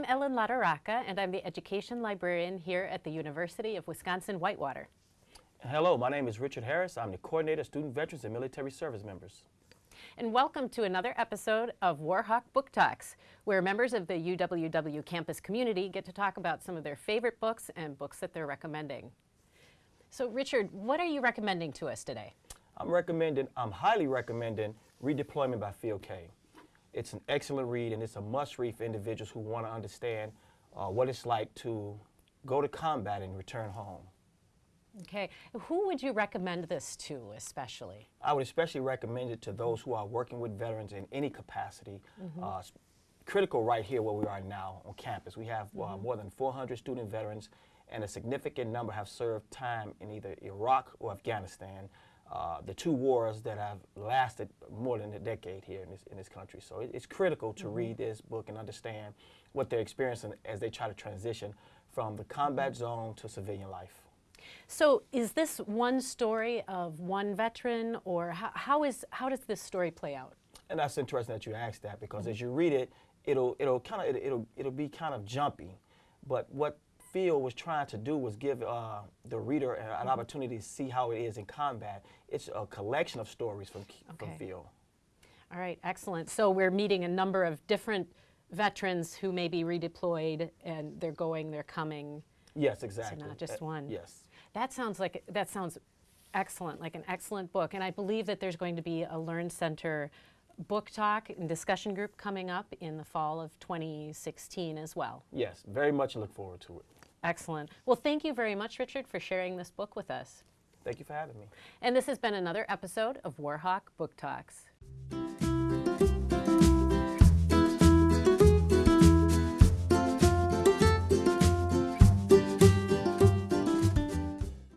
I'm Ellen Lataraca, and I'm the Education Librarian here at the University of Wisconsin-Whitewater. Hello, my name is Richard Harris. I'm the Coordinator of Student Veterans and Military Service Members. And welcome to another episode of Warhawk Book Talks, where members of the UWW campus community get to talk about some of their favorite books and books that they're recommending. So Richard, what are you recommending to us today? I'm recommending, I'm highly recommending Redeployment by Phil Klay. It's an excellent read and it's a must read for individuals who want to understand uh, what it's like to go to combat and return home. Okay, who would you recommend this to especially? I would especially recommend it to those who are working with veterans in any capacity. Mm -hmm. uh, critical right here where we are now on campus. We have uh, mm -hmm. more than 400 student veterans and a significant number have served time in either Iraq or Afghanistan. Uh, the two wars that have lasted more than a decade here in this, in this country. So it, it's critical to mm -hmm. read this book and understand what they're experiencing as they try to transition from the combat zone to civilian life. So is this one story of one veteran or how, how, is, how does this story play out? And that's interesting that you asked that because mm -hmm. as you read it, it'll, it'll, kind of, it'll, it'll be kind of jumpy. But what Phil was trying to do was give uh, the reader an, an, opportunity to see how it is in combat. It's a collection of stories from, okay. from Phil. All right, excellent. So we're meeting a number of different veterans who may be redeployed and they're going, they're coming. Yes, exactly. So not just uh, one. Yes. That sounds like, that sounds excellent, like an excellent book. And I believe that there's going to be a Learn Center book talk and discussion group coming up in the fall of 2016 as well. Yes, very much look forward to it. Excellent. Well, thank you very much, Richard, for sharing this book with us. Thank you for having me. And this has been another episode of Warhawk Book Talks.